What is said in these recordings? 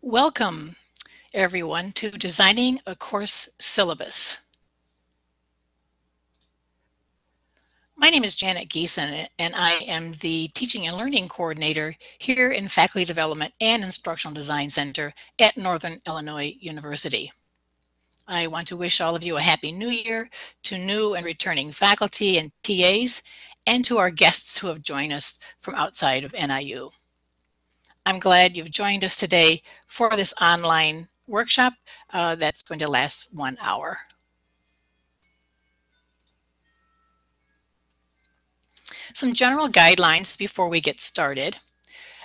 Welcome, everyone, to Designing a Course Syllabus. My name is Janet Giesen, and I am the Teaching and Learning Coordinator here in Faculty Development and Instructional Design Center at Northern Illinois University. I want to wish all of you a Happy New Year to new and returning faculty and TAs, and to our guests who have joined us from outside of NIU. I'm glad you've joined us today for this online workshop uh, that's going to last one hour. Some general guidelines before we get started.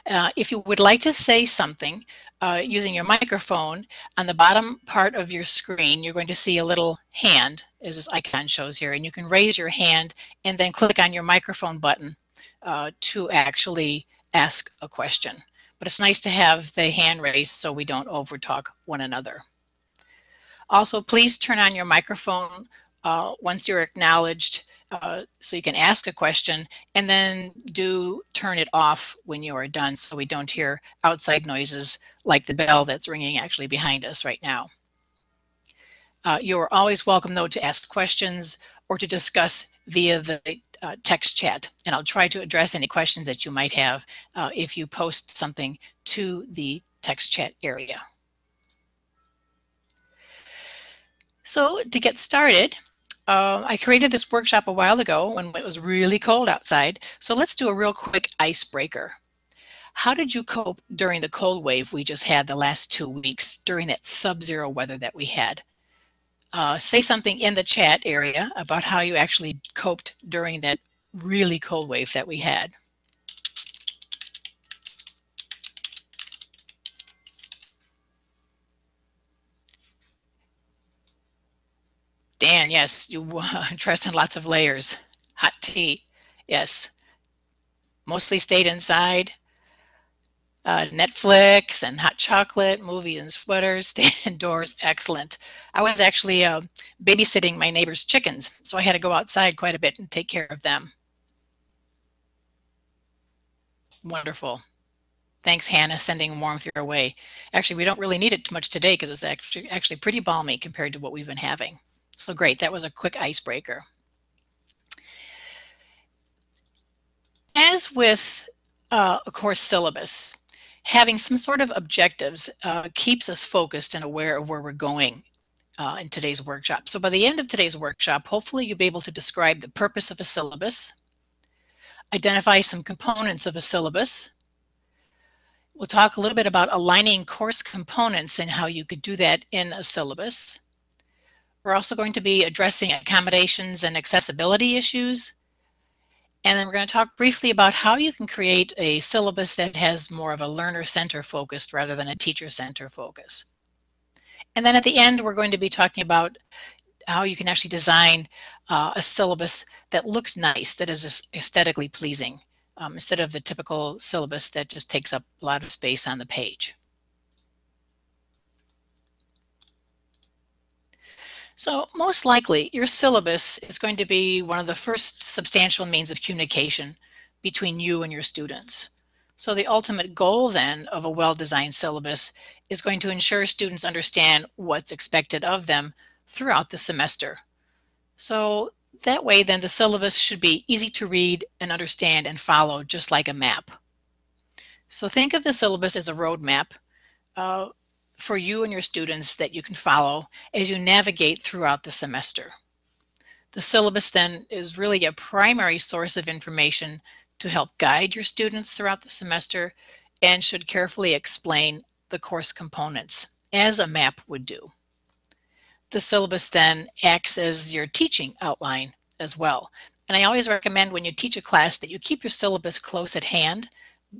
Uh, if you would like to say something uh, using your microphone, on the bottom part of your screen, you're going to see a little hand, as this icon shows here, and you can raise your hand and then click on your microphone button uh, to actually ask a question but it's nice to have the hand raised so we don't overtalk one another. Also, please turn on your microphone uh, once you're acknowledged uh, so you can ask a question and then do turn it off when you are done so we don't hear outside noises like the bell that's ringing actually behind us right now. Uh, you are always welcome though to ask questions or to discuss via the uh, text chat. And I'll try to address any questions that you might have uh, if you post something to the text chat area. So to get started, uh, I created this workshop a while ago when it was really cold outside. So let's do a real quick icebreaker. How did you cope during the cold wave we just had the last two weeks during that sub-zero weather that we had? Uh, say something in the chat area about how you actually coped during that really cold wave that we had. Dan, yes, you dressed in lots of layers. Hot tea, yes. Mostly stayed inside uh, Netflix and hot chocolate, movies and sweaters, stay indoors, excellent. I was actually uh, babysitting my neighbor's chickens, so I had to go outside quite a bit and take care of them. Wonderful. Thanks, Hannah, sending warmth your way. Actually, we don't really need it too much today because it's actually, actually pretty balmy compared to what we've been having. So great, that was a quick icebreaker. As with uh, a course syllabus, having some sort of objectives uh, keeps us focused and aware of where we're going uh, in today's workshop. So by the end of today's workshop, hopefully you'll be able to describe the purpose of a syllabus, identify some components of a syllabus. We'll talk a little bit about aligning course components and how you could do that in a syllabus. We're also going to be addressing accommodations and accessibility issues, and then we're going to talk briefly about how you can create a syllabus that has more of a learner center focused rather than a teacher center focus. And then at the end, we're going to be talking about how you can actually design uh, a syllabus that looks nice, that is aesthetically pleasing, um, instead of the typical syllabus that just takes up a lot of space on the page. So most likely your syllabus is going to be one of the first substantial means of communication between you and your students. So the ultimate goal then of a well-designed syllabus is going to ensure students understand what's expected of them throughout the semester. So that way then the syllabus should be easy to read and understand and follow just like a map. So think of the syllabus as a roadmap. Uh, for you and your students that you can follow as you navigate throughout the semester. The syllabus then is really a primary source of information to help guide your students throughout the semester and should carefully explain the course components as a map would do. The syllabus then acts as your teaching outline as well. And I always recommend when you teach a class that you keep your syllabus close at hand,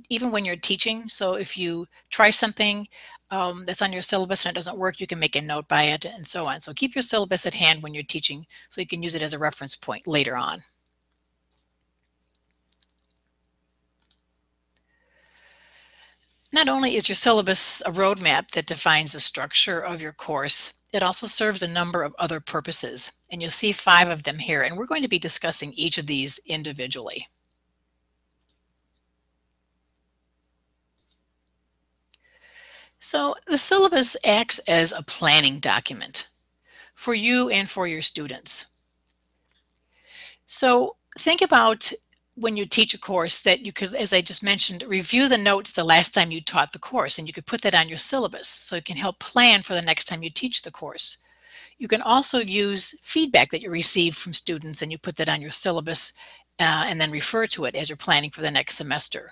even when you're teaching. So if you try something um, that's on your syllabus and it doesn't work, you can make a note by it and so on. So keep your syllabus at hand when you're teaching so you can use it as a reference point later on. Not only is your syllabus a roadmap that defines the structure of your course, it also serves a number of other purposes, and you'll see five of them here, and we're going to be discussing each of these individually. So the syllabus acts as a planning document for you and for your students. So think about when you teach a course that you could, as I just mentioned, review the notes the last time you taught the course and you could put that on your syllabus so it can help plan for the next time you teach the course. You can also use feedback that you receive from students and you put that on your syllabus uh, and then refer to it as you're planning for the next semester.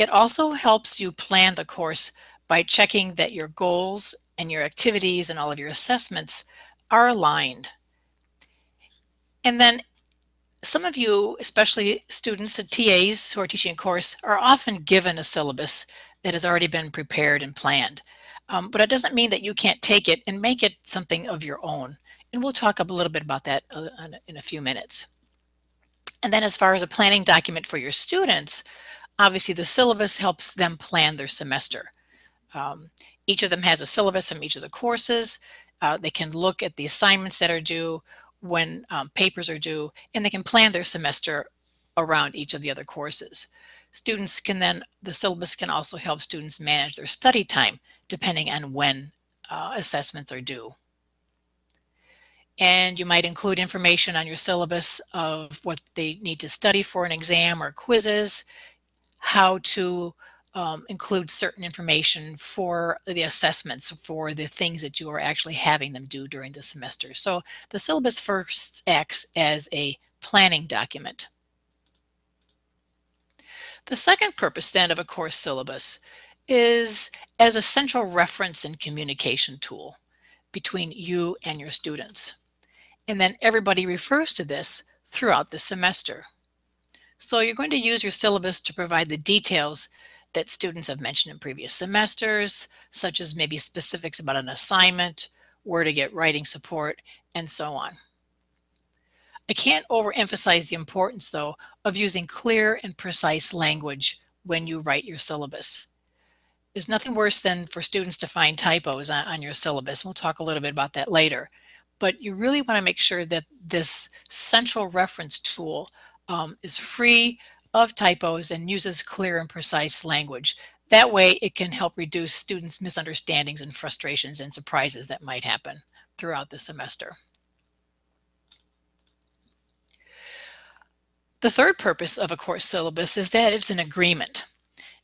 It also helps you plan the course by checking that your goals and your activities and all of your assessments are aligned. And then some of you, especially students and TAs who are teaching a course, are often given a syllabus that has already been prepared and planned. Um, but it doesn't mean that you can't take it and make it something of your own. And we'll talk a little bit about that uh, in a few minutes. And then as far as a planning document for your students, obviously the syllabus helps them plan their semester. Um, each of them has a syllabus from each of the courses. Uh, they can look at the assignments that are due, when um, papers are due, and they can plan their semester around each of the other courses. Students can then, the syllabus can also help students manage their study time depending on when uh, assessments are due. And you might include information on your syllabus of what they need to study for an exam or quizzes, how to um, include certain information for the assessments for the things that you are actually having them do during the semester. So the syllabus first acts as a planning document. The second purpose then of a course syllabus is as a central reference and communication tool between you and your students. And then everybody refers to this throughout the semester. So you're going to use your syllabus to provide the details that students have mentioned in previous semesters, such as maybe specifics about an assignment, where to get writing support, and so on. I can't overemphasize the importance, though, of using clear and precise language when you write your syllabus. There's nothing worse than for students to find typos on, on your syllabus. We'll talk a little bit about that later. But you really want to make sure that this central reference tool um, is free of typos and uses clear and precise language. That way it can help reduce students' misunderstandings and frustrations and surprises that might happen throughout the semester. The third purpose of a course syllabus is that it's an agreement.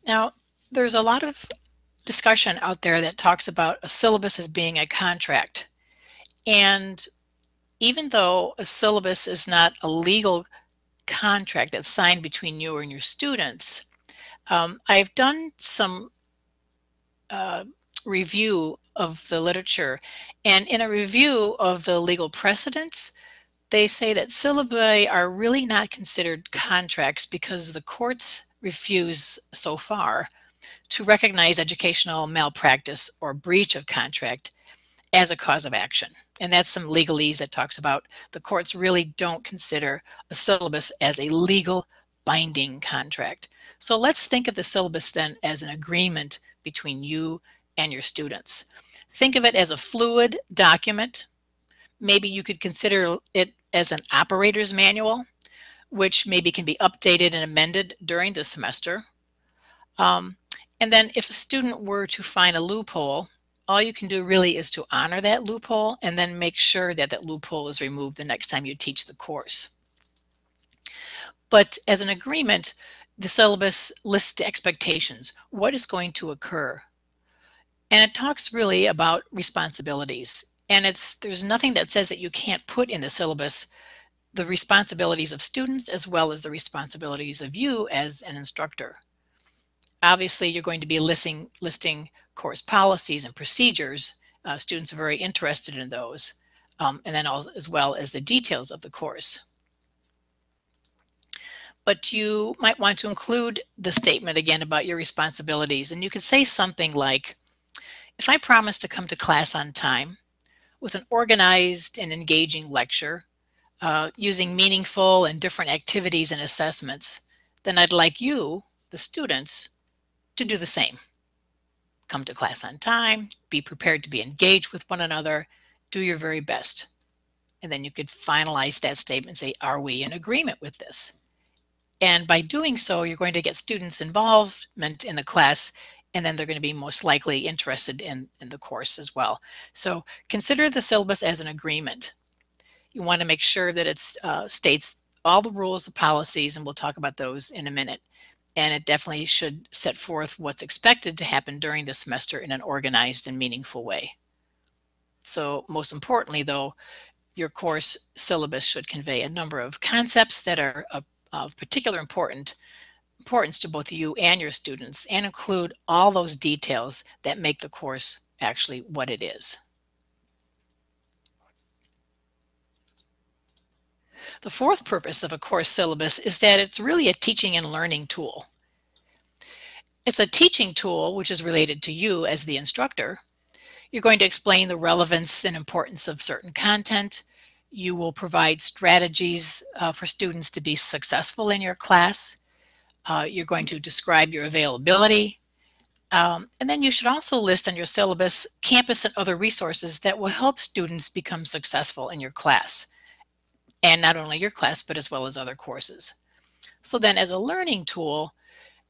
Now, there's a lot of discussion out there that talks about a syllabus as being a contract. And even though a syllabus is not a legal contract that's signed between you and your students. Um, I've done some uh, review of the literature, and in a review of the legal precedents, they say that syllabi are really not considered contracts because the courts refuse so far to recognize educational malpractice or breach of contract as a cause of action. And that's some legalese that talks about the courts really don't consider a syllabus as a legal binding contract. So let's think of the syllabus then as an agreement between you and your students. Think of it as a fluid document. Maybe you could consider it as an operator's manual, which maybe can be updated and amended during the semester. Um, and then if a student were to find a loophole all you can do really is to honor that loophole and then make sure that that loophole is removed the next time you teach the course. But as an agreement, the syllabus lists the expectations, what is going to occur. And it talks really about responsibilities. And it's there's nothing that says that you can't put in the syllabus the responsibilities of students as well as the responsibilities of you as an instructor. Obviously, you're going to be listing, listing course policies and procedures. Uh, students are very interested in those, um, and then also, as well as the details of the course. But you might want to include the statement again about your responsibilities, and you could say something like, if I promise to come to class on time with an organized and engaging lecture, uh, using meaningful and different activities and assessments, then I'd like you, the students, to do the same. Come to class on time, be prepared to be engaged with one another, do your very best. And then you could finalize that statement say, are we in agreement with this? And by doing so, you're going to get students' involvement in the class and then they're going to be most likely interested in, in the course as well. So consider the syllabus as an agreement. You want to make sure that it uh, states all the rules, the policies, and we'll talk about those in a minute. And it definitely should set forth what's expected to happen during the semester in an organized and meaningful way. So most importantly, though, your course syllabus should convey a number of concepts that are of, particular important, importance to both you and your students and include all those details that make the course actually what it is. The fourth purpose of a course syllabus is that it's really a teaching and learning tool. It's a teaching tool which is related to you as the instructor. You're going to explain the relevance and importance of certain content. You will provide strategies uh, for students to be successful in your class. Uh, you're going to describe your availability. Um, and then you should also list on your syllabus campus and other resources that will help students become successful in your class. And not only your class, but as well as other courses. So then as a learning tool,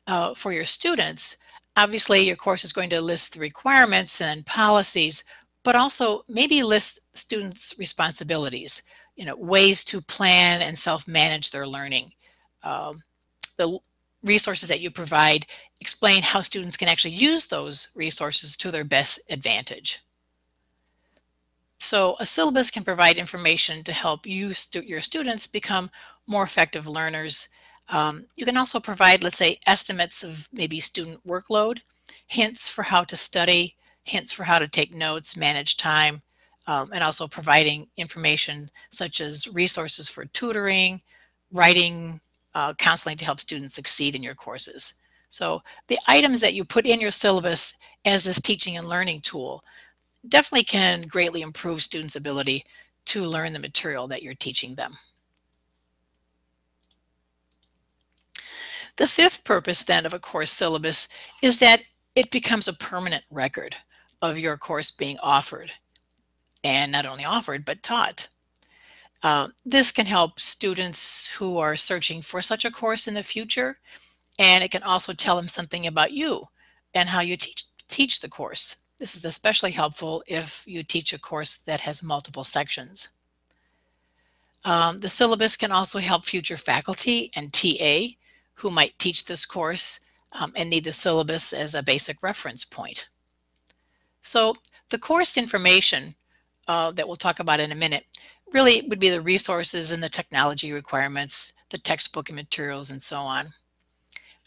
uh, for your students, obviously your course is going to list the requirements and policies, but also maybe list students' responsibilities, you know, ways to plan and self-manage their learning. Um, the resources that you provide explain how students can actually use those resources to their best advantage. So a syllabus can provide information to help you, stu your students, become more effective learners um, you can also provide, let's say, estimates of maybe student workload, hints for how to study, hints for how to take notes, manage time, um, and also providing information such as resources for tutoring, writing, uh, counseling to help students succeed in your courses. So the items that you put in your syllabus as this teaching and learning tool definitely can greatly improve students' ability to learn the material that you're teaching them. The fifth purpose then of a course syllabus is that it becomes a permanent record of your course being offered and not only offered but taught. Uh, this can help students who are searching for such a course in the future and it can also tell them something about you and how you teach, teach the course. This is especially helpful if you teach a course that has multiple sections. Um, the syllabus can also help future faculty and TA who might teach this course um, and need the syllabus as a basic reference point. So the course information uh, that we'll talk about in a minute really would be the resources and the technology requirements, the textbook and materials and so on.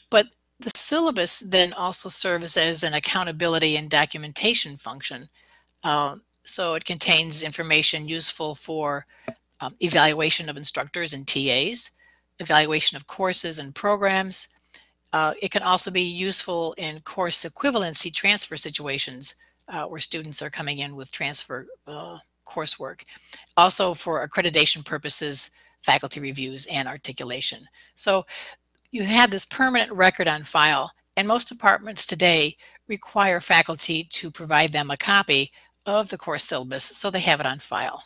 But the syllabus then also serves as an accountability and documentation function. Uh, so it contains information useful for um, evaluation of instructors and TAs, evaluation of courses and programs. Uh, it can also be useful in course equivalency transfer situations uh, where students are coming in with transfer uh, coursework. Also for accreditation purposes, faculty reviews and articulation. So you have this permanent record on file and most departments today require faculty to provide them a copy of the course syllabus so they have it on file.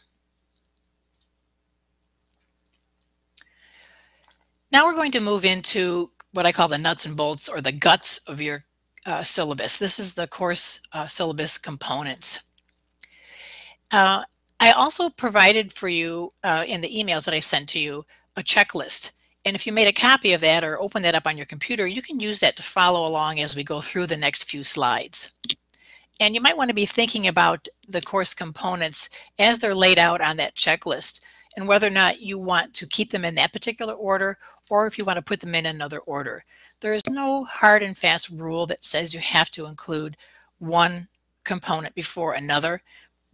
Now we're going to move into what I call the nuts and bolts or the guts of your uh, syllabus. This is the course uh, syllabus components. Uh, I also provided for you uh, in the emails that I sent to you a checklist. And if you made a copy of that or open that up on your computer, you can use that to follow along as we go through the next few slides. And you might want to be thinking about the course components as they're laid out on that checklist and whether or not you want to keep them in that particular order or if you want to put them in another order. There is no hard and fast rule that says you have to include one component before another,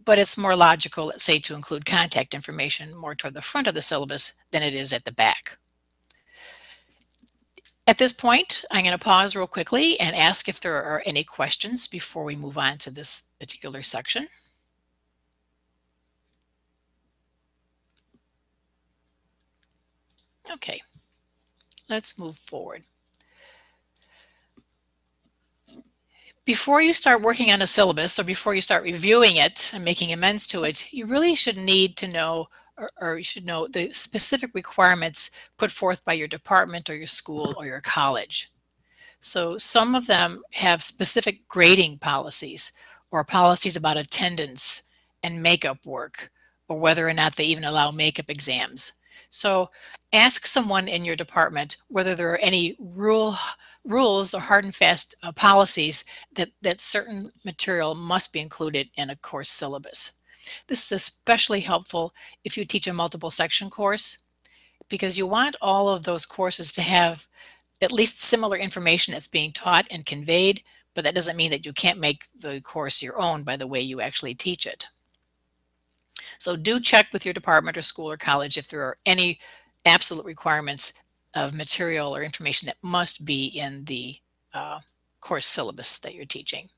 but it's more logical, let's say, to include contact information more toward the front of the syllabus than it is at the back. At this point, I'm going to pause real quickly and ask if there are any questions before we move on to this particular section. Okay, let's move forward. Before you start working on a syllabus or before you start reviewing it and making amends to it, you really should need to know or, you should know the specific requirements put forth by your department or your school or your college. So some of them have specific grading policies or policies about attendance and makeup work or whether or not they even allow makeup exams. So ask someone in your department whether there are any rule rules or hard and fast uh, policies that, that certain material must be included in a course syllabus. This is especially helpful if you teach a multiple section course because you want all of those courses to have at least similar information that's being taught and conveyed, but that doesn't mean that you can't make the course your own by the way you actually teach it. So do check with your department or school or college if there are any absolute requirements of material or information that must be in the uh, course syllabus that you're teaching.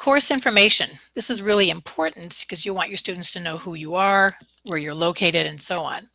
Course information. This is really important because you want your students to know who you are, where you're located, and so on.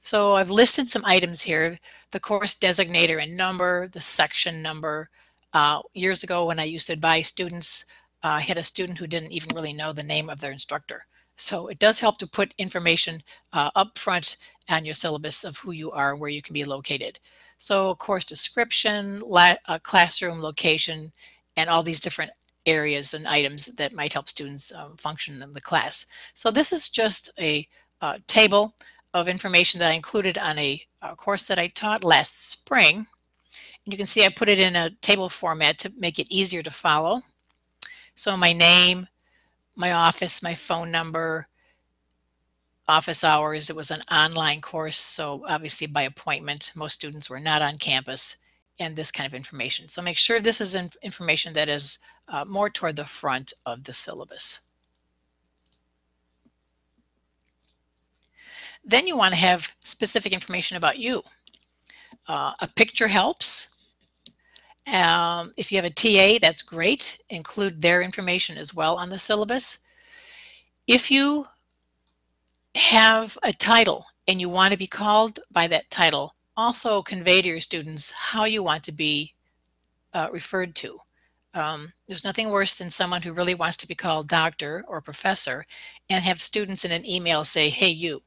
So I've listed some items here, the course designator and number, the section number. Uh, years ago when I used to advise students, uh, I had a student who didn't even really know the name of their instructor. So it does help to put information uh, up front on your syllabus of who you are where you can be located. So course description, uh, classroom location, and all these different areas and items that might help students um, function in the class. So this is just a uh, table of information that I included on a, a, course that I taught last spring. And you can see I put it in a table format to make it easier to follow. So my name, my office, my phone number, office hours. It was an online course, so obviously by appointment. Most students were not on campus and this kind of information. So make sure this is information that is uh, more toward the front of the syllabus. Then you want to have specific information about you. Uh, a picture helps. Um, if you have a TA, that's great. Include their information as well on the syllabus. If you have a title and you want to be called by that title, also convey to your students how you want to be uh, referred to. Um, there's nothing worse than someone who really wants to be called doctor or professor and have students in an email say, hey, you.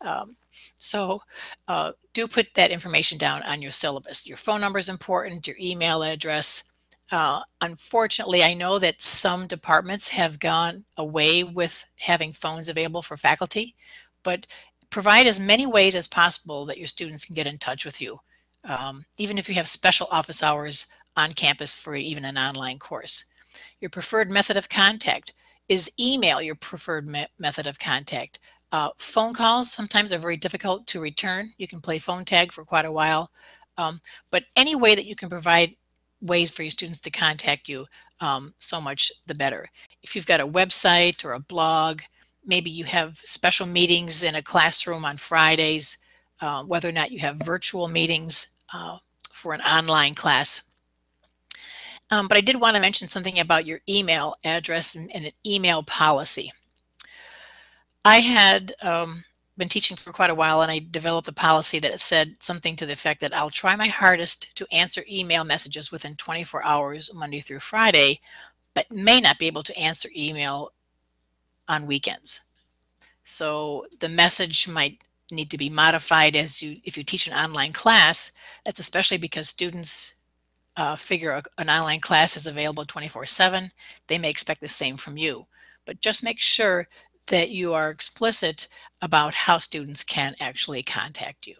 Um, so uh, do put that information down on your syllabus. Your phone number is important, your email address. Uh, unfortunately, I know that some departments have gone away with having phones available for faculty, but provide as many ways as possible that your students can get in touch with you. Um, even if you have special office hours on campus for even an online course. Your preferred method of contact is email your preferred me method of contact. Uh, phone calls sometimes are very difficult to return. You can play phone tag for quite a while. Um, but any way that you can provide ways for your students to contact you, um, so much the better. If you've got a website or a blog, maybe you have special meetings in a classroom on Fridays, uh, whether or not you have virtual meetings uh, for an online class. Um, but I did want to mention something about your email address and, and an email policy. I had um, been teaching for quite a while and I developed a policy that said something to the effect that I'll try my hardest to answer email messages within 24 hours Monday through Friday, but may not be able to answer email on weekends. So the message might need to be modified as you if you teach an online class. That's especially because students uh, figure an online class is available 24-7. They may expect the same from you. But just make sure that you are explicit about how students can actually contact you.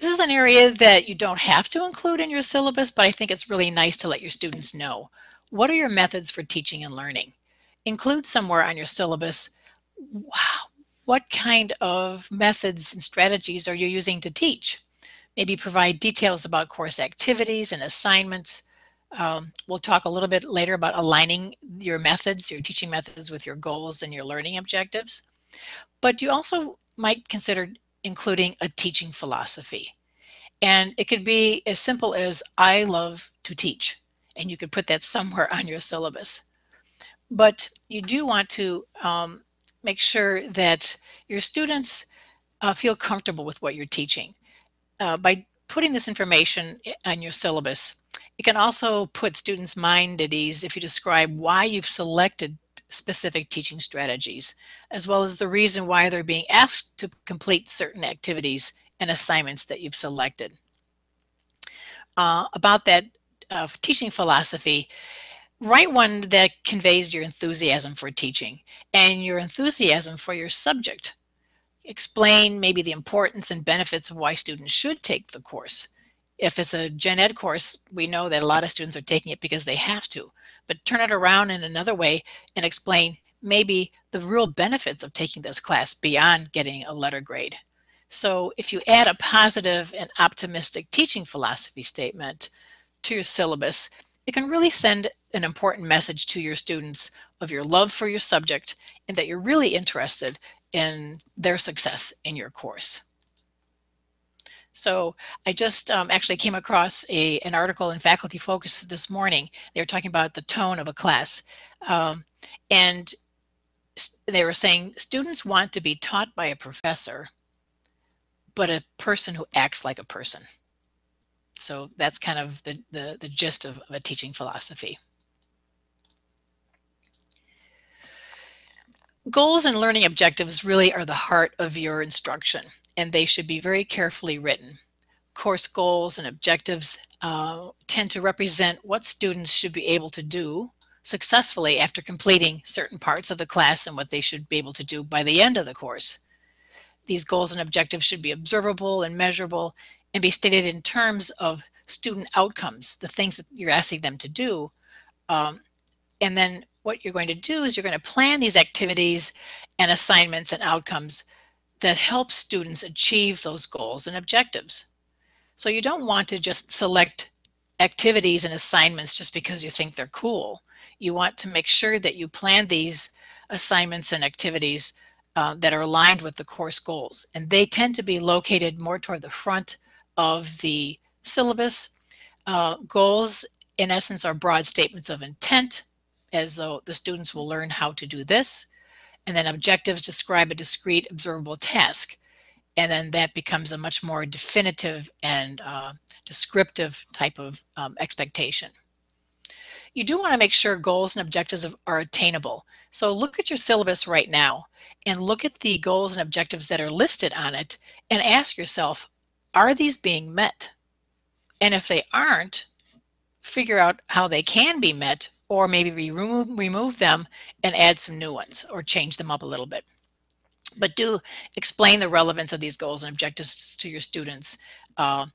This is an area that you don't have to include in your syllabus, but I think it's really nice to let your students know. What are your methods for teaching and learning? Include somewhere on your syllabus what kind of methods and strategies are you using to teach? Maybe provide details about course activities and assignments. Um, we'll talk a little bit later about aligning your methods, your teaching methods with your goals and your learning objectives. But you also might consider including a teaching philosophy. And it could be as simple as, I love to teach and you could put that somewhere on your syllabus. But you do want to um, make sure that your students uh, feel comfortable with what you're teaching. Uh, by putting this information on your syllabus, it can also put students' mind at ease if you describe why you've selected specific teaching strategies, as well as the reason why they're being asked to complete certain activities and assignments that you've selected. Uh, about that uh, teaching philosophy, write one that conveys your enthusiasm for teaching and your enthusiasm for your subject. Explain maybe the importance and benefits of why students should take the course. If it's a gen ed course, we know that a lot of students are taking it because they have to, but turn it around in another way and explain maybe the real benefits of taking this class beyond getting a letter grade. So if you add a positive and optimistic teaching philosophy statement to your syllabus, it can really send an important message to your students of your love for your subject and that you're really interested in their success in your course. So I just um, actually came across a, an article in Faculty Focus this morning. They were talking about the tone of a class. Um, and they were saying students want to be taught by a professor, but a person who acts like a person. So that's kind of the, the, the gist of, of a teaching philosophy. Goals and learning objectives really are the heart of your instruction, and they should be very carefully written. Course goals and objectives uh, tend to represent what students should be able to do successfully after completing certain parts of the class and what they should be able to do by the end of the course. These goals and objectives should be observable and measurable and be stated in terms of student outcomes, the things that you're asking them to do. Um, and then what you're going to do is you're going to plan these activities and assignments and outcomes that help students achieve those goals and objectives. So you don't want to just select activities and assignments just because you think they're cool. You want to make sure that you plan these assignments and activities uh, that are aligned with the course goals. And they tend to be located more toward the front of the syllabus. Uh, goals, in essence, are broad statements of intent, as though the students will learn how to do this. And then objectives describe a discrete observable task. And then that becomes a much more definitive and uh, descriptive type of um, expectation. You do want to make sure goals and objectives are attainable. So look at your syllabus right now and look at the goals and objectives that are listed on it and ask yourself, are these being met? And if they aren't, figure out how they can be met or maybe remove, remove them and add some new ones or change them up a little bit. But do explain the relevance of these goals and objectives to your students. Uh,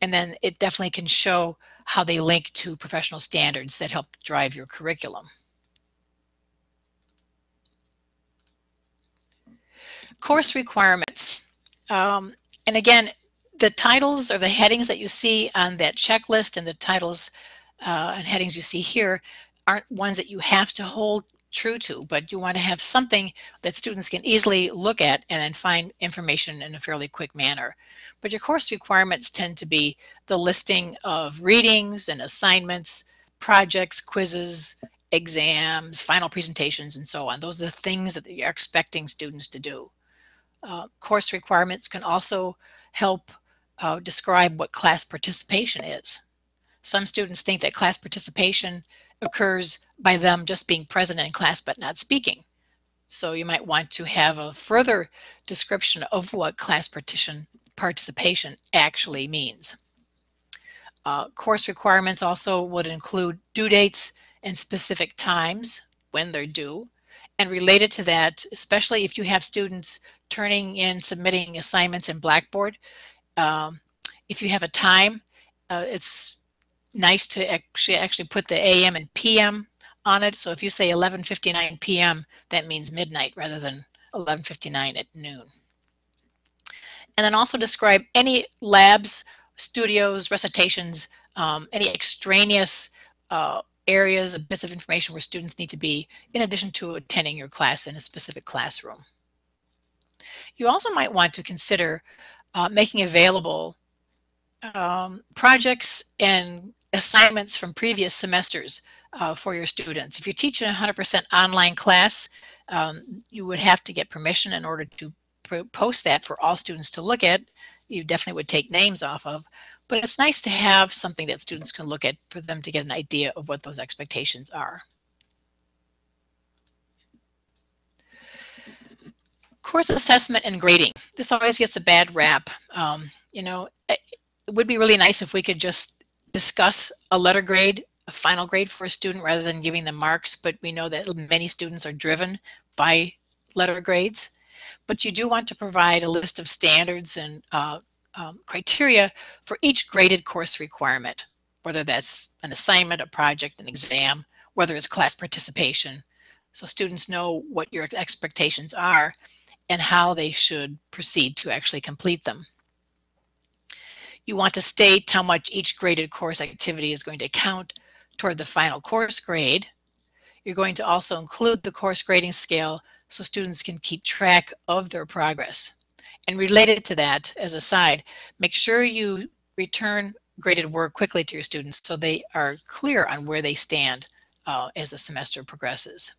and then it definitely can show how they link to professional standards that help drive your curriculum. Course requirements. Um, and again, the titles or the headings that you see on that checklist and the titles uh, and headings you see here aren't ones that you have to hold true to, but you want to have something that students can easily look at and then find information in a fairly quick manner. But your course requirements tend to be the listing of readings and assignments, projects, quizzes, exams, final presentations, and so on. Those are the things that you're expecting students to do. Uh, course requirements can also help uh, describe what class participation is. Some students think that class participation occurs by them just being present in class but not speaking. So you might want to have a further description of what class partition participation actually means. Uh, course requirements also would include due dates and specific times when they're due. And related to that, especially if you have students turning in, submitting assignments in Blackboard, um, if you have a time, uh, it's nice to actually actually put the AM and PM on it. So if you say 11:59 p.m., that means midnight rather than 11:59 at noon. And then also describe any labs, studios, recitations, um, any extraneous uh, areas, bits of information where students need to be in addition to attending your class in a specific classroom. You also might want to consider uh, making available um, projects and assignments from previous semesters uh, for your students. If you teach a 100% online class, um, you would have to get permission in order to post that for all students to look at. You definitely would take names off of, but it's nice to have something that students can look at for them to get an idea of what those expectations are. Course assessment and grading. This always gets a bad rap. Um, you know, it would be really nice if we could just discuss a letter grade, a final grade for a student rather than giving them marks, but we know that many students are driven by letter grades. But you do want to provide a list of standards and uh, um, criteria for each graded course requirement, whether that's an assignment, a project, an exam, whether it's class participation. So students know what your expectations are and how they should proceed to actually complete them. You want to state how much each graded course activity is going to count toward the final course grade. You're going to also include the course grading scale so students can keep track of their progress. And related to that, as a side, make sure you return graded work quickly to your students so they are clear on where they stand uh, as the semester progresses.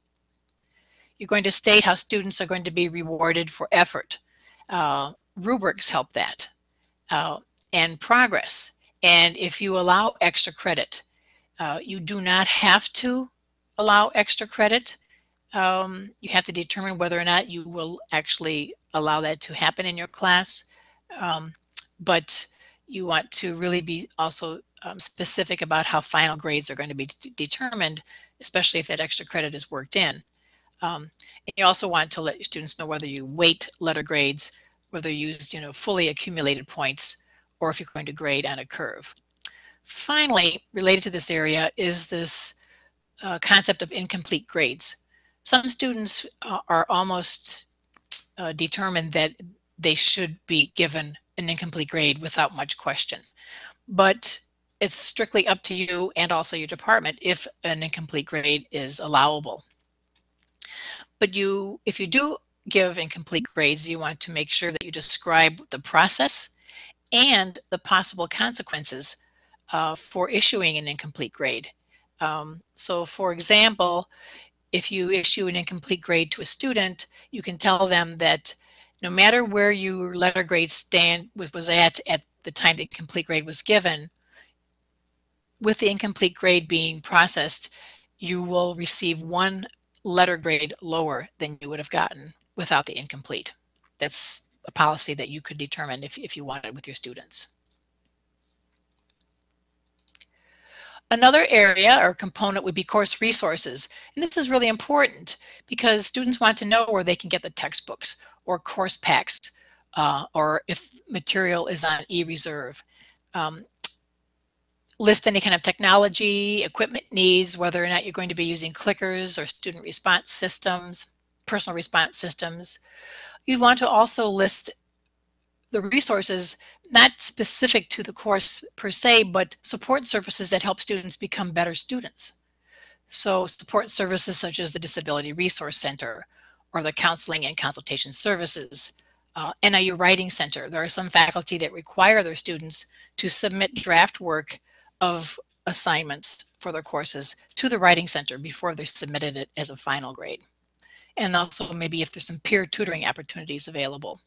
You're going to state how students are going to be rewarded for effort. Uh, rubrics help that. Uh, and progress. And if you allow extra credit, uh, you do not have to allow extra credit. Um, you have to determine whether or not you will actually allow that to happen in your class. Um, but you want to really be also um, specific about how final grades are going to be determined, especially if that extra credit is worked in. Um, and you also want to let your students know whether you weight letter grades, whether you use you know fully accumulated points, or if you're going to grade on a curve. Finally, related to this area is this uh, concept of incomplete grades. Some students uh, are almost uh, determined that they should be given an incomplete grade without much question. But it's strictly up to you and also your department if an incomplete grade is allowable. But you, if you do give incomplete grades, you want to make sure that you describe the process and the possible consequences uh, for issuing an incomplete grade. Um, so for example, if you issue an incomplete grade to a student, you can tell them that no matter where your letter grade stand was at at the time the complete grade was given, with the incomplete grade being processed, you will receive one letter grade lower than you would have gotten without the incomplete. That's a policy that you could determine if, if you wanted with your students. Another area or component would be course resources. And this is really important because students want to know where they can get the textbooks or course packs uh, or if material is on e-reserve. Um, list any kind of technology, equipment needs, whether or not you're going to be using clickers or student response systems, personal response systems, You'd want to also list the resources not specific to the course per se, but support services that help students become better students. So support services such as the Disability Resource Center or the Counseling and Consultation Services, uh, NIU Writing Center. There are some faculty that require their students to submit draft work of assignments for their courses to the Writing Center before they're submitted it as a final grade and also maybe if there's some peer tutoring opportunities available.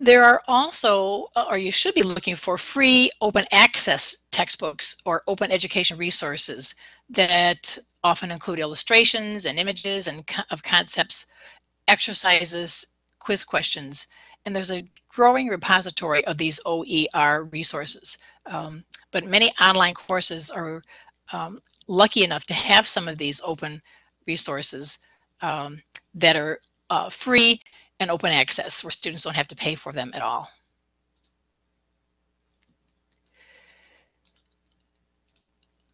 There are also, uh, or you should be looking for free open access textbooks or open education resources that often include illustrations and images and of concepts, exercises, quiz questions, and there's a growing repository of these OER resources. Um, but many online courses are um, lucky enough to have some of these open resources um, that are uh, free and open access where students don't have to pay for them at all.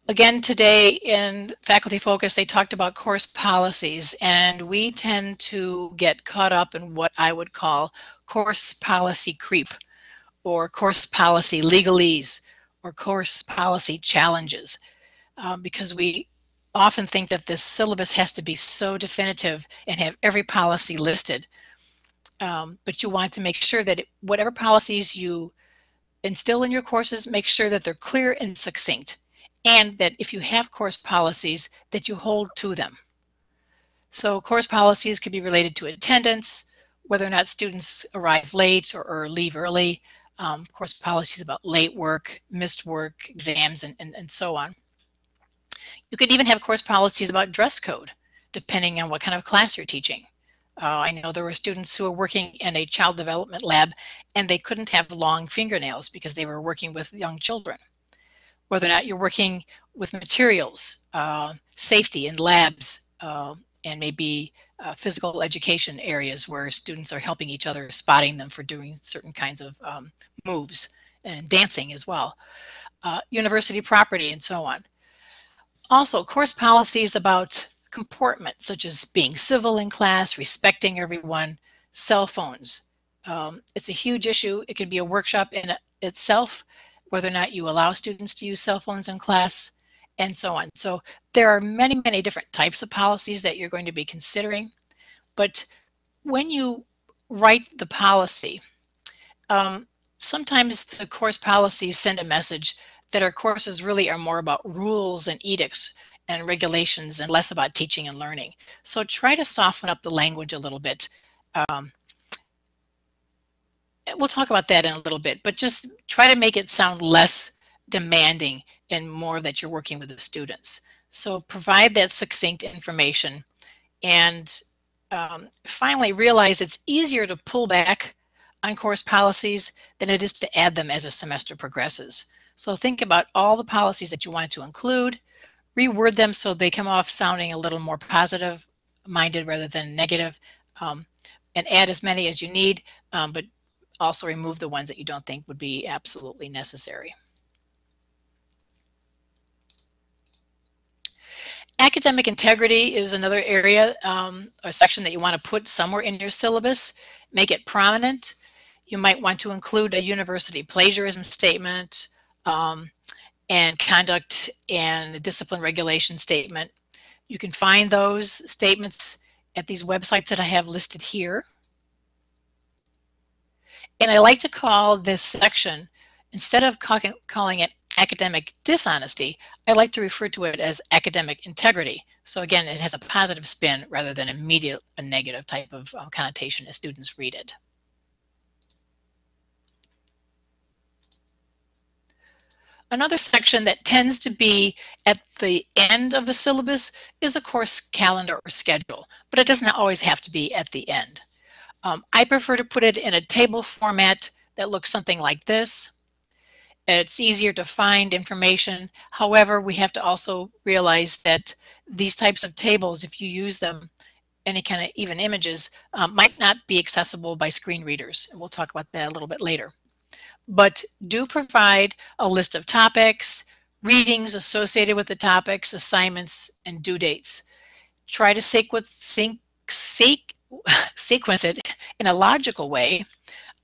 Again, today in Faculty Focus, they talked about course policies, and we tend to get caught up in what I would call course policy creep, or course policy legalese, or course policy challenges, um, because we often think that this syllabus has to be so definitive and have every policy listed. Um, but you want to make sure that it, whatever policies you instill in your courses, make sure that they're clear and succinct. And that if you have course policies, that you hold to them. So course policies could be related to attendance, whether or not students arrive late or, or leave early, um, course policies about late work, missed work, exams, and, and, and so on. You could even have course policies about dress code, depending on what kind of class you're teaching. Uh, I know there were students who were working in a child development lab and they couldn't have long fingernails because they were working with young children. Whether or not you're working with materials, uh, safety in labs, uh, and maybe uh, physical education areas where students are helping each other, spotting them for doing certain kinds of um, moves and dancing as well. Uh, university property and so on. Also, course policies about comportment, such as being civil in class, respecting everyone, cell phones. Um, it's a huge issue. It could be a workshop in itself, whether or not you allow students to use cell phones in class, and so on. So there are many, many different types of policies that you're going to be considering. But when you write the policy, um, sometimes the course policies send a message that our courses really are more about rules and edicts and regulations and less about teaching and learning. So try to soften up the language a little bit. Um, we'll talk about that in a little bit, but just try to make it sound less demanding and more that you're working with the students. So provide that succinct information and um, finally realize it's easier to pull back on course policies than it is to add them as a semester progresses. So think about all the policies that you want to include, reword them so they come off sounding a little more positive minded rather than negative, um, and add as many as you need, um, but also remove the ones that you don't think would be absolutely necessary. Academic integrity is another area um, or section that you want to put somewhere in your syllabus. Make it prominent. You might want to include a university plagiarism statement, um, and conduct and discipline regulation statement. You can find those statements at these websites that I have listed here. And I like to call this section, instead of calling it academic dishonesty, I like to refer to it as academic integrity. So again, it has a positive spin rather than immediate a negative type of uh, connotation as students read it. Another section that tends to be at the end of the syllabus is a course calendar or schedule, but it doesn't always have to be at the end. Um, I prefer to put it in a table format that looks something like this. It's easier to find information. However, we have to also realize that these types of tables, if you use them, any kind of even images, um, might not be accessible by screen readers. And we'll talk about that a little bit later but do provide a list of topics, readings associated with the topics, assignments, and due dates. Try to sequence, sync, seek, sequence it in a logical way,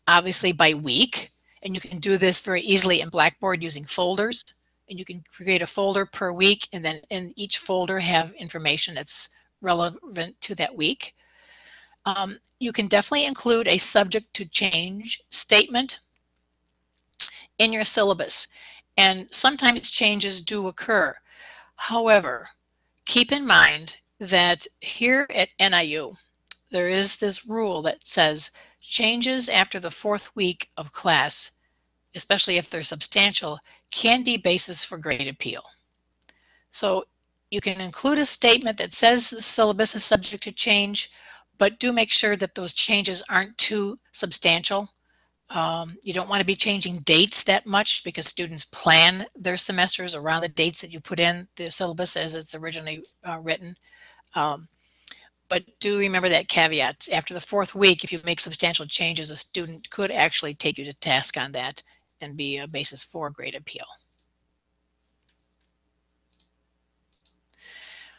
obviously by week, and you can do this very easily in Blackboard using folders. And you can create a folder per week, and then in each folder have information that's relevant to that week. Um, you can definitely include a subject to change statement in your syllabus. And sometimes changes do occur. However, keep in mind that here at NIU, there is this rule that says changes after the fourth week of class, especially if they're substantial, can be basis for grade appeal. So you can include a statement that says the syllabus is subject to change, but do make sure that those changes aren't too substantial um, you don't want to be changing dates that much because students plan their semesters around the dates that you put in the syllabus as it's originally uh, written. Um, but do remember that caveat. After the fourth week, if you make substantial changes, a student could actually take you to task on that and be a basis for grade appeal.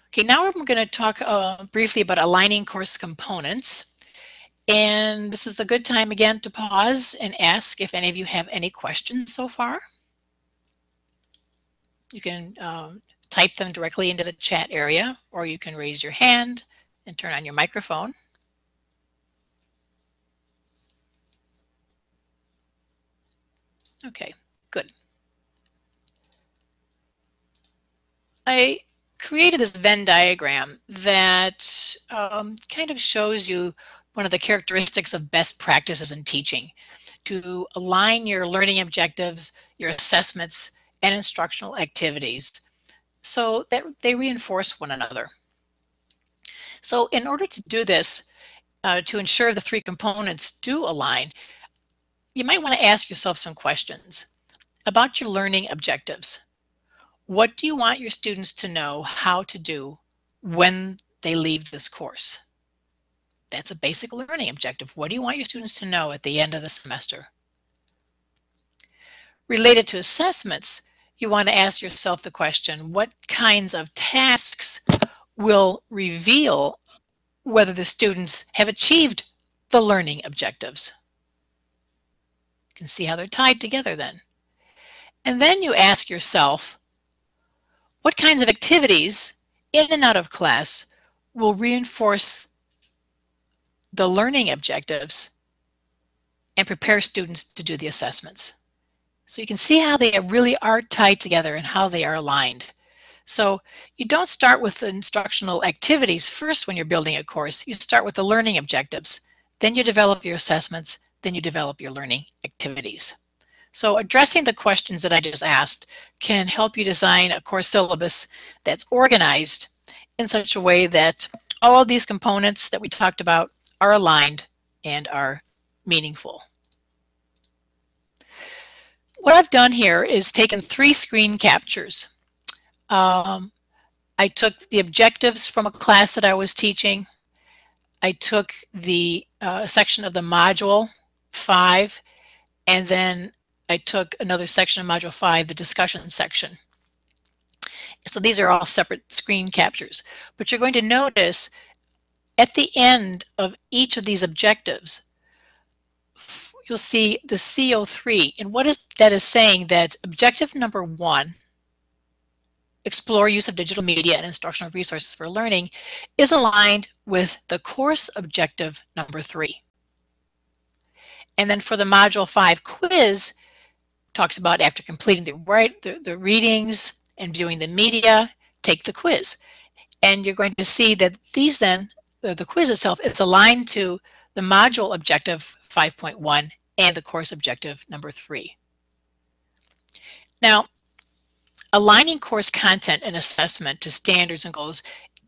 Okay, now I'm going to talk uh, briefly about aligning course components. And this is a good time again to pause and ask if any of you have any questions so far. You can um, type them directly into the chat area, or you can raise your hand and turn on your microphone. Okay, good. I created this Venn diagram that um, kind of shows you one of the characteristics of best practices in teaching to align your learning objectives, your assessments, and instructional activities so that they reinforce one another. So in order to do this, uh, to ensure the three components do align, you might want to ask yourself some questions about your learning objectives. What do you want your students to know how to do when they leave this course? That's a basic learning objective. What do you want your students to know at the end of the semester? Related to assessments, you want to ask yourself the question, what kinds of tasks will reveal whether the students have achieved the learning objectives? You can see how they're tied together then. And then you ask yourself, what kinds of activities in and out of class will reinforce the learning objectives and prepare students to do the assessments? So you can see how they really are tied together and how they are aligned. So you don't start with the instructional activities first when you're building a course. You start with the learning objectives. Then you develop your assessments. Then you develop your learning activities. So addressing the questions that I just asked can help you design a course syllabus that's organized in such a way that all of these components that we talked about are aligned and are meaningful. What I've done here is taken three screen captures. Um, I took the objectives from a class that I was teaching. I took the uh, section of the module 5, and then I took another section of module 5, the discussion section. So these are all separate screen captures. But you're going to notice at the end of each of these objectives, you'll see the CO3. And what is that is saying that objective number one, explore use of digital media and instructional resources for learning, is aligned with the course objective number three. And then for the module five quiz, talks about after completing the, right, the, the readings and viewing the media, take the quiz. And you're going to see that these then, the, the quiz itself, is aligned to the module objective 5.1 and the course objective number three. Now, aligning course content and assessment to standards and goals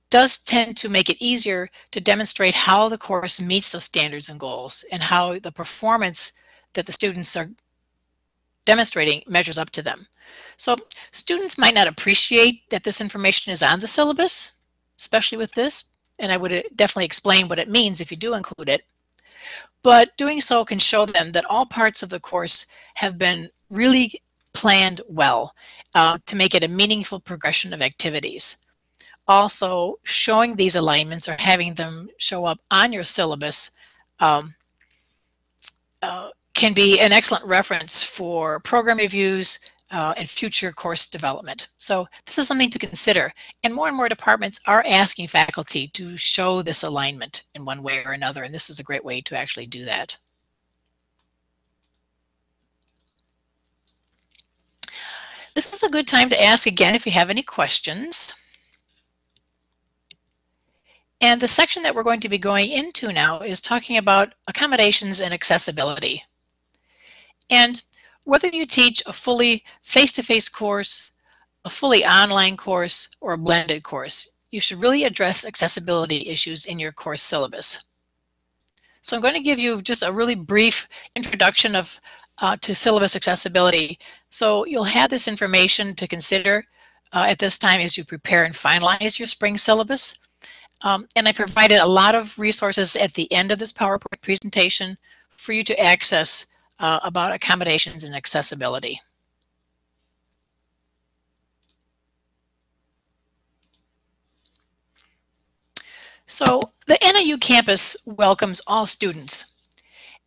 does tend to make it easier to demonstrate how the course meets those standards and goals and how the performance that the students are demonstrating measures up to them. So students might not appreciate that this information is on the syllabus, especially with this, and I would uh, definitely explain what it means if you do include it but doing so can show them that all parts of the course have been really planned well uh, to make it a meaningful progression of activities. Also, showing these alignments or having them show up on your syllabus um, uh, can be an excellent reference for program reviews, uh, and future course development. So this is something to consider. And more and more departments are asking faculty to show this alignment in one way or another, and this is a great way to actually do that. This is a good time to ask again if you have any questions. And the section that we're going to be going into now is talking about accommodations and accessibility. And whether you teach a fully face-to-face -face course, a fully online course, or a blended course, you should really address accessibility issues in your course syllabus. So I'm going to give you just a really brief introduction of uh, to syllabus accessibility. So you'll have this information to consider uh, at this time as you prepare and finalize your spring syllabus. Um, and I provided a lot of resources at the end of this PowerPoint presentation for you to access uh, about accommodations and accessibility. So the NIU campus welcomes all students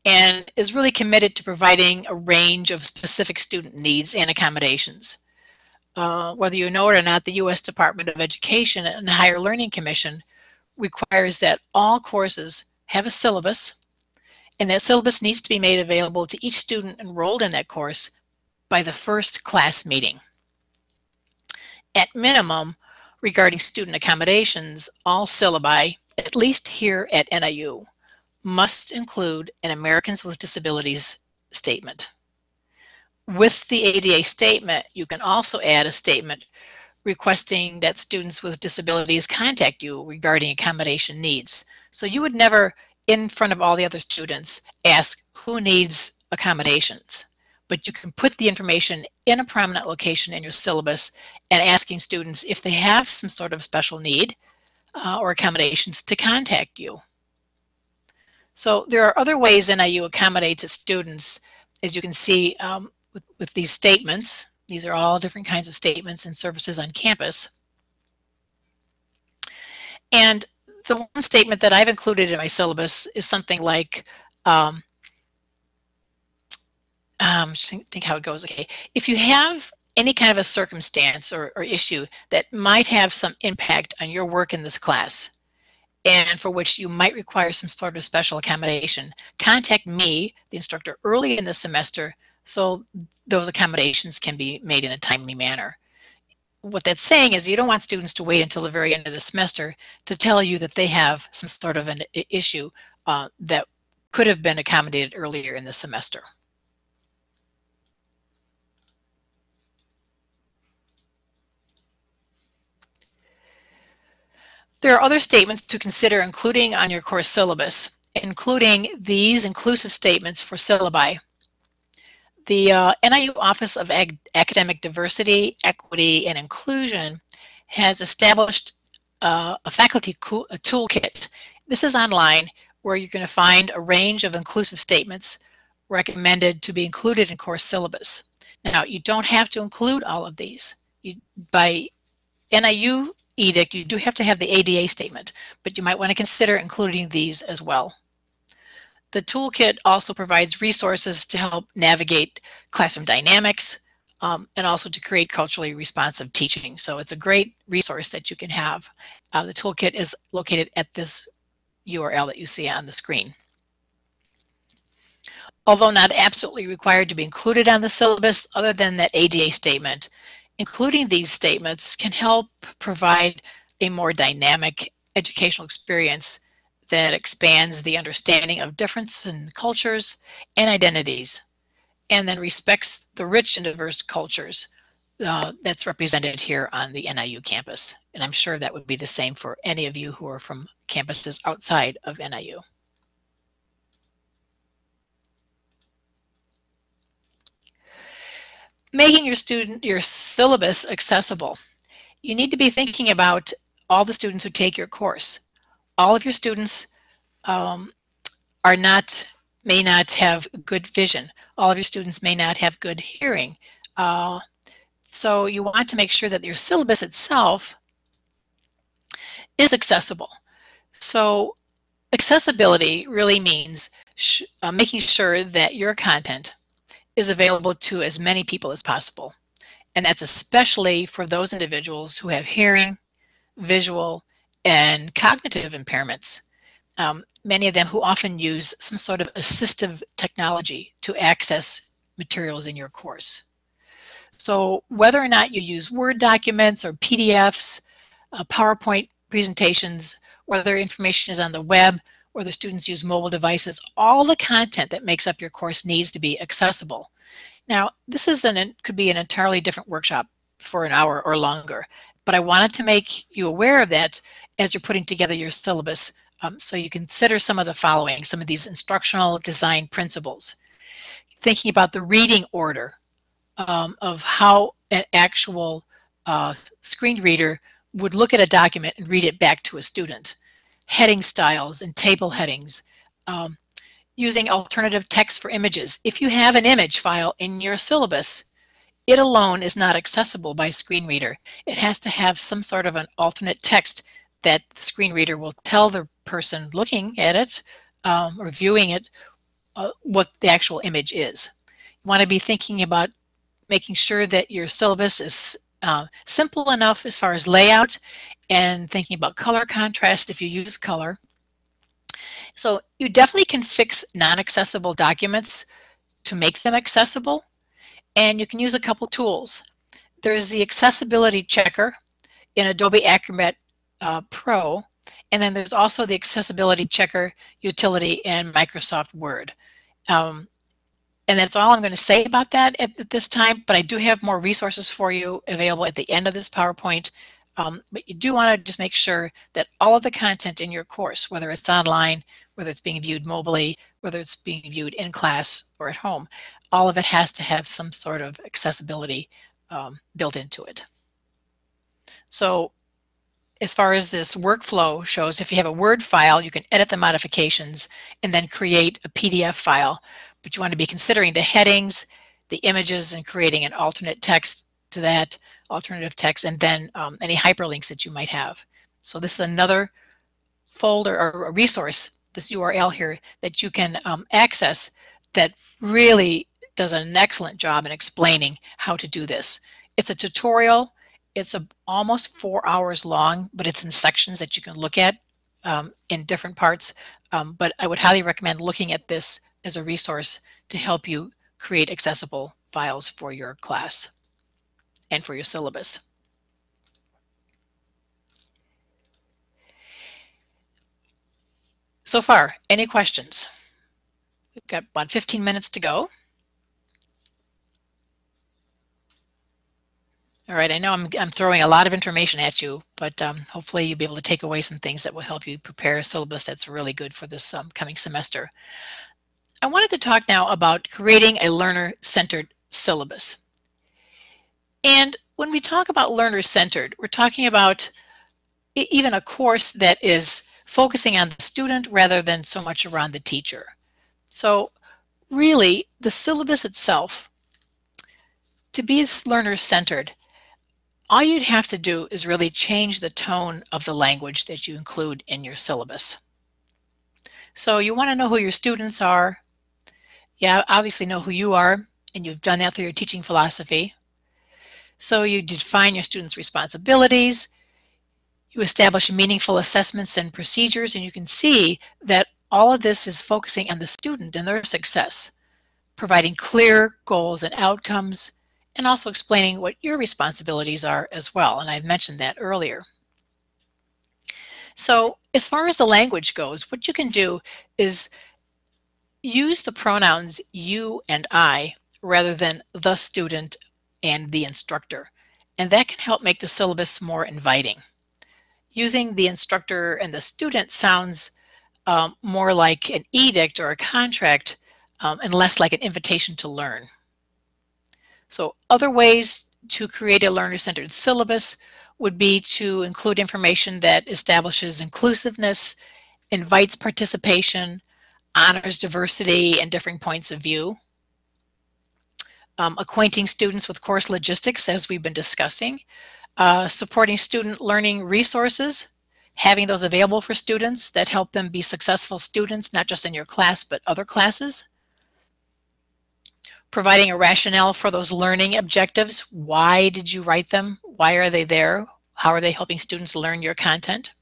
and is really committed to providing a range of specific student needs and accommodations. Uh, whether you know it or not, the U.S. Department of Education and the Higher Learning Commission requires that all courses have a syllabus and that syllabus needs to be made available to each student enrolled in that course by the first class meeting. At minimum, regarding student accommodations, all syllabi, at least here at NIU, must include an Americans with Disabilities statement. With the ADA statement, you can also add a statement requesting that students with disabilities contact you regarding accommodation needs. So you would never in front of all the other students, ask who needs accommodations. But you can put the information in a prominent location in your syllabus and asking students if they have some sort of special need uh, or accommodations to contact you. So there are other ways NIU accommodates its students, as you can see um, with, with these statements. These are all different kinds of statements and services on campus. And the one statement that I've included in my syllabus is something like, um, um, think how it goes. Okay, if you have any kind of a circumstance or, or issue that might have some impact on your work in this class, and for which you might require some sort of special accommodation, contact me, the instructor, early in the semester so those accommodations can be made in a timely manner. What that's saying is you don't want students to wait until the very end of the semester to tell you that they have some sort of an issue uh, that could have been accommodated earlier in the semester. There are other statements to consider including on your course syllabus, including these inclusive statements for syllabi. The uh, NIU Office of Ag Academic Diversity, Equity, and Inclusion has established uh, a faculty a toolkit. This is online where you're going to find a range of inclusive statements recommended to be included in course syllabus. Now, you don't have to include all of these. You, by NIU edict, you do have to have the ADA statement, but you might want to consider including these as well. The toolkit also provides resources to help navigate classroom dynamics um, and also to create culturally responsive teaching. So it's a great resource that you can have. Uh, the toolkit is located at this URL that you see on the screen. Although not absolutely required to be included on the syllabus, other than that ADA statement, including these statements can help provide a more dynamic educational experience that expands the understanding of difference in cultures and identities, and then respects the rich and diverse cultures uh, that's represented here on the NIU campus. And I'm sure that would be the same for any of you who are from campuses outside of NIU. Making your student your syllabus accessible. You need to be thinking about all the students who take your course all of your students um, are not may not have good vision. All of your students may not have good hearing. Uh, so you want to make sure that your syllabus itself is accessible. So accessibility really means uh, making sure that your content is available to as many people as possible. And that's especially for those individuals who have hearing, visual, and cognitive impairments, um, many of them who often use some sort of assistive technology to access materials in your course. So whether or not you use Word documents or PDFs, uh, PowerPoint presentations, whether information is on the web or the students use mobile devices, all the content that makes up your course needs to be accessible. Now, this is an, could be an entirely different workshop for an hour or longer, but I wanted to make you aware of that as you're putting together your syllabus. Um, so you consider some of the following, some of these instructional design principles. Thinking about the reading order um, of how an actual uh, screen reader would look at a document and read it back to a student. Heading styles and table headings. Um, using alternative text for images. If you have an image file in your syllabus, it alone is not accessible by screen reader. It has to have some sort of an alternate text that the screen reader will tell the person looking at it um, or viewing it uh, what the actual image is. You want to be thinking about making sure that your syllabus is uh, simple enough as far as layout and thinking about color contrast if you use color. So you definitely can fix non-accessible documents to make them accessible and you can use a couple tools. There's the accessibility checker in Adobe Acrobat uh, Pro, and then there's also the accessibility checker utility in Microsoft Word. Um, and that's all I'm going to say about that at, at, this time, but I do have more resources for you available at the end of this PowerPoint Um, but you do want to just make sure that all of the content in your course, whether it's online, whether it's being viewed mobily, whether it's being viewed in class or at home, all of it has to have some sort of accessibility um, built into it. So as far as this workflow shows, if you have a Word file, you can edit the modifications and then create a PDF file. But you want to be considering the headings, the images, and creating an alternate text to that alternative text, and then um, any hyperlinks that you might have. So this is another folder or a resource, this URL here, that you can um, access that really does an excellent job in explaining how to do this. It's a tutorial. It's a, almost four hours long, but it's in sections that you can look at um, in different parts. Um, but I would highly recommend looking at this as a resource to help you create accessible files for your class and for your syllabus. So far, any questions? We've got about 15 minutes to go. All right, I know I'm, I'm throwing a lot of information at you, but um, hopefully you'll be able to take away some things that will help you prepare a syllabus that's really good for this um, coming semester. I wanted to talk now about creating a learner-centered syllabus. And when we talk about learner-centered, we're talking about even a course that is focusing on the student rather than so much around the teacher. So really, the syllabus itself, to be learner-centered, all you'd have to do is really change the tone of the language that you include in your syllabus. So you want to know who your students are. Yeah, obviously know who you are, and you've done that through your teaching philosophy. So you define your students' responsibilities, you establish meaningful assessments and procedures, and you can see that all of this is focusing on the student and their success, providing clear goals and outcomes, and also explaining what your responsibilities are as well. And I mentioned that earlier. So as far as the language goes, what you can do is use the pronouns you and I rather than the student and the instructor. And that can help make the syllabus more inviting. Using the instructor and the student sounds um, more like an edict or a contract um, and less like an invitation to learn. So other ways to create a learner-centered syllabus would be to include information that establishes inclusiveness, invites participation, honors diversity and differing points of view, um, acquainting students with course logistics as we've been discussing, uh, supporting student learning resources, having those available for students that help them be successful students, not just in your class, but other classes, providing a rationale for those learning objectives. Why did you write them? Why are they there? How are they helping students learn your content?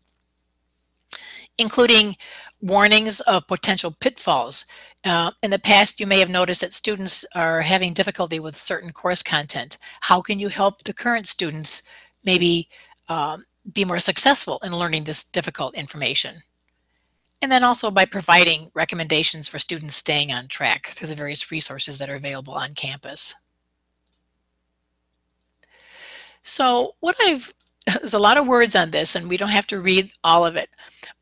Including warnings of potential pitfalls. Uh, in the past, you may have noticed that students are having difficulty with certain course content. How can you help the current students maybe um, be more successful in learning this difficult information? And then also by providing recommendations for students staying on track through the various resources that are available on campus. So what I've, there's a lot of words on this and we don't have to read all of it,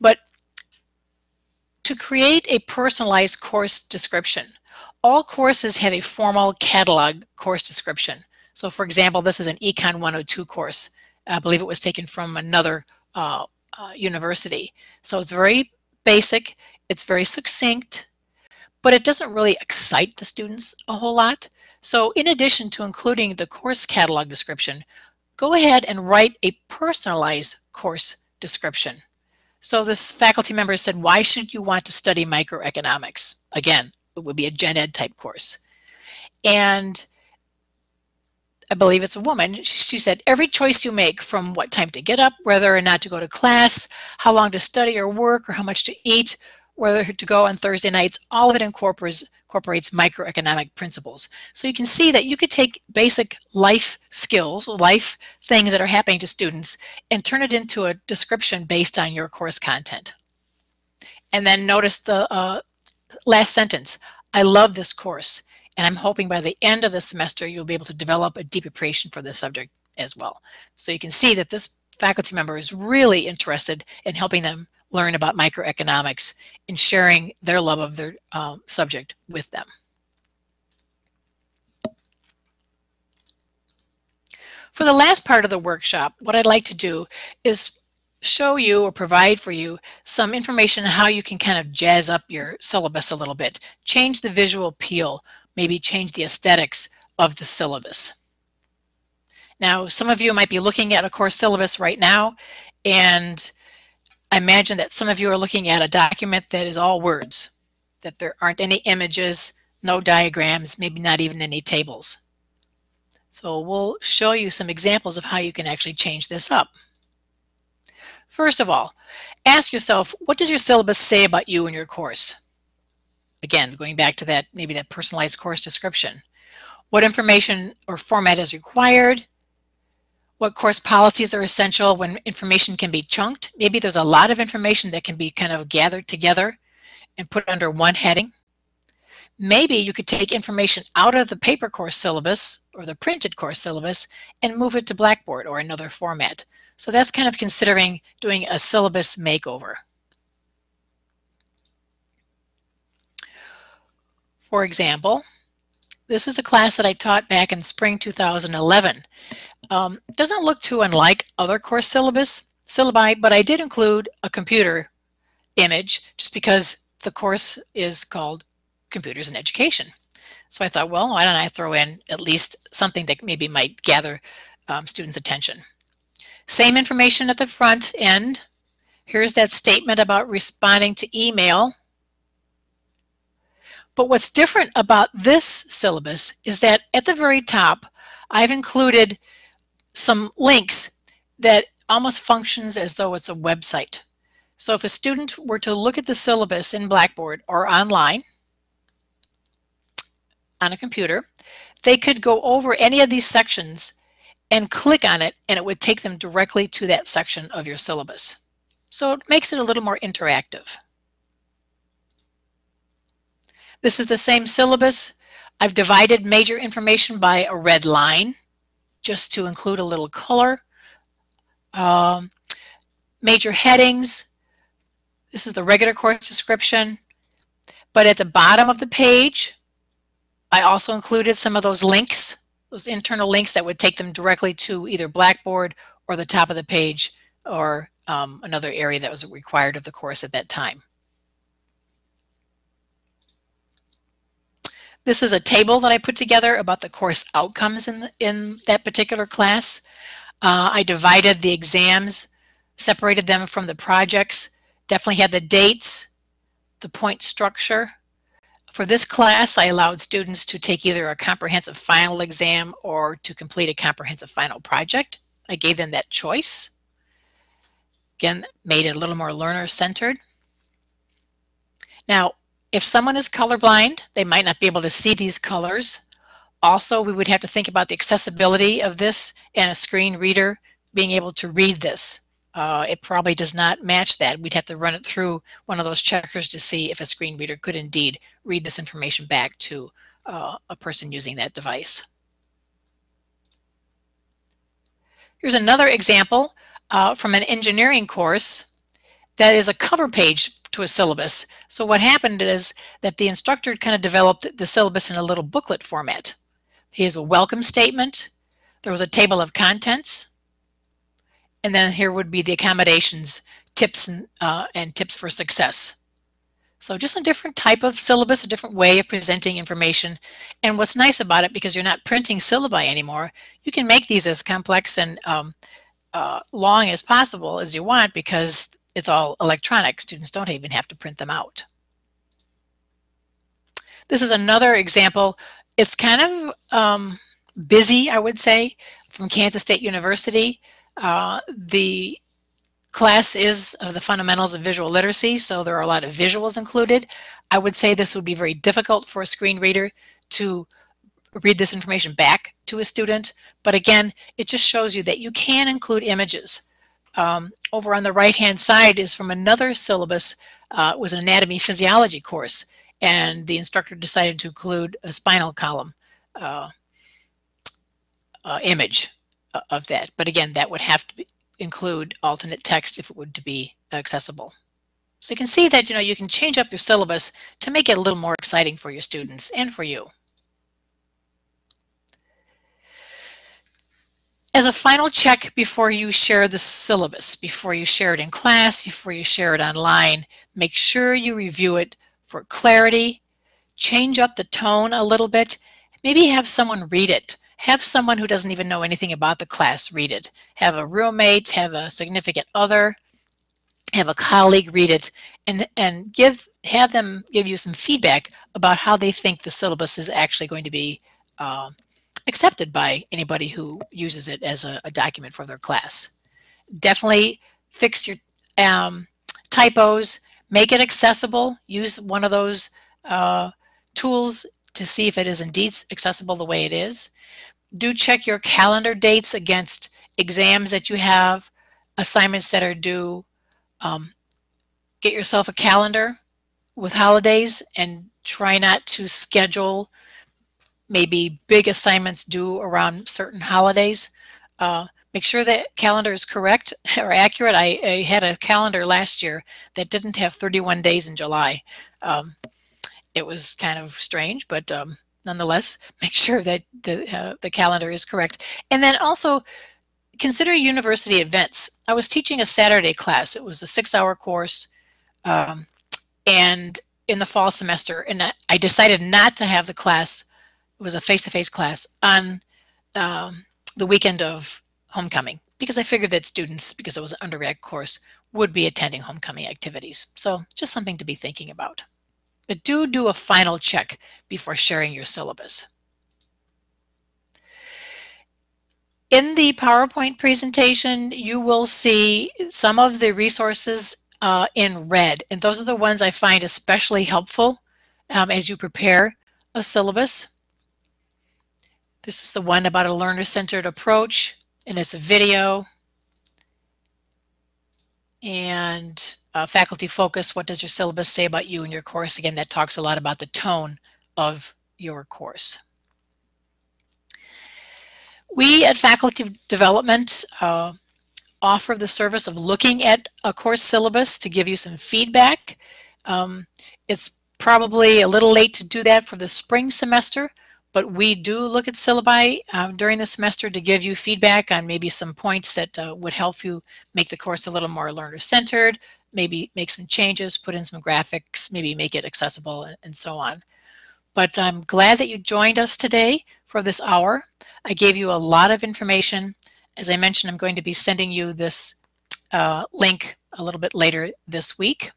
but to create a personalized course description. All courses have a formal catalog course description. So for example, this is an Econ 102 course. I believe it was taken from another uh, uh, university. So it's very basic, it's very succinct, but it doesn't really excite the students a whole lot. So in addition to including the course catalog description, go ahead and write a personalized course description. So this faculty member said, why should you want to study microeconomics? Again, it would be a gen ed type course. And I believe it's a woman, she said, every choice you make from what time to get up, whether or not to go to class, how long to study or work, or how much to eat, whether to go on Thursday nights, all of it incorporates incorporates microeconomic principles. So you can see that you could take basic life skills, life things that are happening to students, and turn it into a description based on your course content. And then notice the uh, last sentence. I love this course, and I'm hoping by the end of the semester you'll be able to develop a deep appreciation for this subject as well. So you can see that this faculty member is really interested in helping them learn about microeconomics and sharing their love of their um, subject with them. For the last part of the workshop, what I'd like to do is show you or provide for you some information on how you can kind of jazz up your syllabus a little bit, change the visual appeal, maybe change the aesthetics of the syllabus. Now, some of you might be looking at a course syllabus right now, and I imagine that some of you are looking at a document that is all words, that there aren't any images, no diagrams, maybe not even any tables. So we'll show you some examples of how you can actually change this up. First of all, ask yourself, what does your syllabus say about you and your course? Again, going back to that, maybe that personalized course description. What information or format is required? What course policies are essential when information can be chunked? Maybe there's a lot of information that can be kind of gathered together and put under one heading. Maybe you could take information out of the paper course syllabus or the printed course syllabus and move it to Blackboard or another format. So that's kind of considering doing a syllabus makeover. For example, this is a class that I taught back in spring 2011. Um, doesn't look too unlike other course syllabus syllabi, but I did include a computer image just because the course is called Computers in Education. So I thought, well, why don't I throw in at least something that maybe might gather um, students' attention. Same information at the front end. Here's that statement about responding to email. But what's different about this syllabus is that at the very top, I've included some links that almost functions as though it's a website. So if a student were to look at the syllabus in Blackboard or online on a computer, they could go over any of these sections and click on it and it would take them directly to that section of your syllabus. So it makes it a little more interactive. This is the same syllabus. I've divided major information by a red line just to include a little color. Um, major headings. This is the regular course description. But at the bottom of the page, I also included some of those links those internal links that would take them directly to either Blackboard or the top of the page or um, another area that was required of the course at that time. This is a table that I put together about the course outcomes in, the, in that particular class. Uh, I divided the exams, separated them from the projects, definitely had the dates, the point structure, for this class, I allowed students to take either a comprehensive final exam or to complete a comprehensive final project. I gave them that choice. Again, made it a little more learner-centered. Now, if someone is colorblind, they might not be able to see these colors. Also, we would have to think about the accessibility of this and a screen reader being able to read this uh, it probably does not match that. We'd have to run it through one of those checkers to see if a screen reader could indeed read this information back to uh, a person using that device. Here's another example uh, from an engineering course that is a cover page to a syllabus. So what happened is that the instructor kind of developed the syllabus in a little booklet format. Here's a welcome statement. There was a table of contents. And then here would be the accommodations, tips, and, uh, and tips for success. So just a different type of syllabus, a different way of presenting information. And what's nice about it, because you're not printing syllabi anymore, you can make these as complex and um, uh, long as possible as you want because it's all electronic. Students don't even have to print them out. This is another example. It's kind of um, busy, I would say, from Kansas State University. Uh, the class is of the fundamentals of visual literacy, so there are a lot of visuals included. I would say this would be very difficult for a screen reader to read this information back to a student, but again, it just shows you that you can include images. Um, over on the right-hand side is from another syllabus, uh, it was an anatomy physiology course, and the instructor decided to include a spinal column uh, uh, image of that. But again, that would have to be, include alternate text if it would to be accessible. So you can see that you know you can change up your syllabus to make it a little more exciting for your students and for you. As a final check before you share the syllabus, before you share it in class, before you share it online, make sure you review it for clarity, change up the tone a little bit, maybe have someone read it. Have someone who doesn't even know anything about the class read it. Have a roommate, have a significant other, have a colleague read it, and, and give have them give you some feedback about how they think the syllabus is actually going to be uh, accepted by anybody who uses it as a, a document for their class. Definitely fix your um, typos, make it accessible, use one of those uh, tools to see if it is indeed accessible the way it is. Do check your calendar dates against exams that you have, assignments that are due. Um, get yourself a calendar with holidays and try not to schedule maybe big assignments due around certain holidays. Uh, make sure that calendar is correct or accurate. I, I, had a calendar last year that didn't have 31 days in July. Um, it was kind of strange, but um, nonetheless, make sure that the, uh, the calendar is correct. And then also consider university events. I was teaching a Saturday class. It was a six-hour course. Um, and in the fall semester, and I decided not to have the class was a face-to-face class on um, the weekend of homecoming because I figured that students, because it was an undergrad course, would be attending homecoming activities. So just something to be thinking about. But do do a final check before sharing your syllabus. In the PowerPoint presentation, you will see some of the resources uh, in red, and those are the ones I find especially helpful um, as you prepare a syllabus. This is the one about a learner-centered approach, and it's a video. And uh, faculty focus, what does your syllabus say about you and your course? Again, that talks a lot about the tone of your course. We at Faculty Development uh, offer the service of looking at a course syllabus to give you some feedback. Um, it's probably a little late to do that for the spring semester, but we do look at syllabi um, during the semester to give you feedback on maybe some points that uh, would help you make the course a little more learner-centered, maybe make some changes, put in some graphics, maybe make it accessible, and so on. But I'm glad that you joined us today for this hour. I gave you a lot of information. As I mentioned, I'm going to be sending you this uh, link a little bit later this week.